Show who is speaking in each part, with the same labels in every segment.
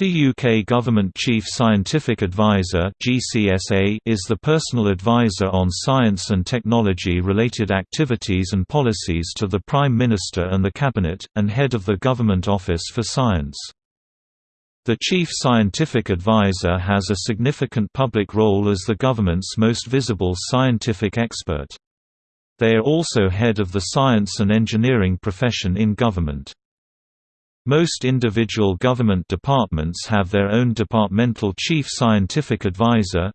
Speaker 1: The UK Government Chief Scientific Advisor is the personal advisor on science and technology-related activities and policies to the Prime Minister and the Cabinet, and head of the Government Office for Science. The Chief Scientific Advisor has a significant public role as the government's most visible scientific expert. They are also head of the science and engineering profession in government. Most individual government departments have their own Departmental Chief Scientific Advisor.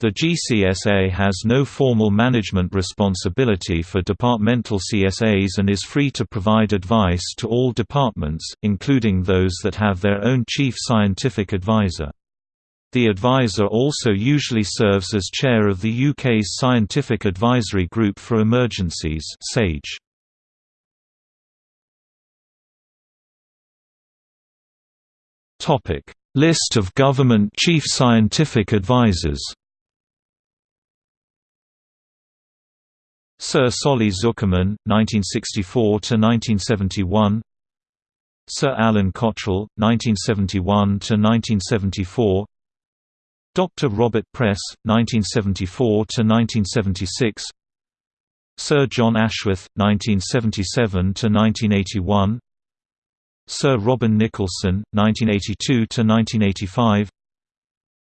Speaker 1: The GCSA has no formal management responsibility for departmental CSAs and is free to provide advice to all departments, including those that have their own Chief Scientific Advisor. The advisor also usually serves as chair of the UK's Scientific Advisory Group for Emergencies SAGE. Topic: List of government chief scientific advisors. Sir Solly Zuckerman, 1964–1971 Sir Alan Cottrell, 1971–1974 Dr. Robert Press, 1974–1976 Sir John Ashworth, 1977–1981 Sir Robin Nicholson, 1982–1985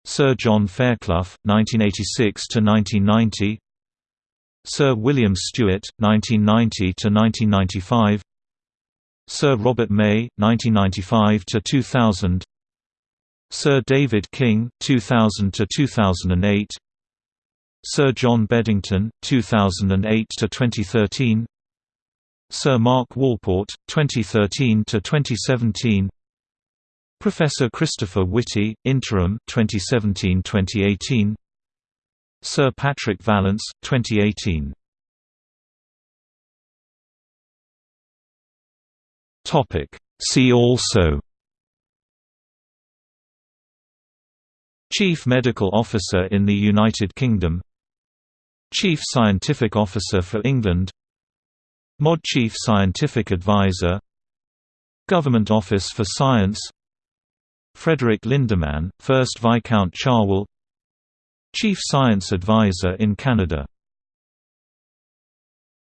Speaker 1: Sir John Fairclough, 1986–1990 Sir William Stewart, 1990–1995 Sir Robert May, 1995–2000 Sir David King, 2000–2008 Sir John Beddington, 2008–2013 Sir Mark Walport, 2013–2017 Professor Christopher Whitty, Interim 2017–2018 Sir Patrick Vallance, 2018 See also Chief Medical Officer in the United Kingdom Chief Scientific Officer for England MOD Chief Scientific Advisor Government Office for Science Frederick Lindemann, 1st Viscount Cherwell Chief Science Advisor in Canada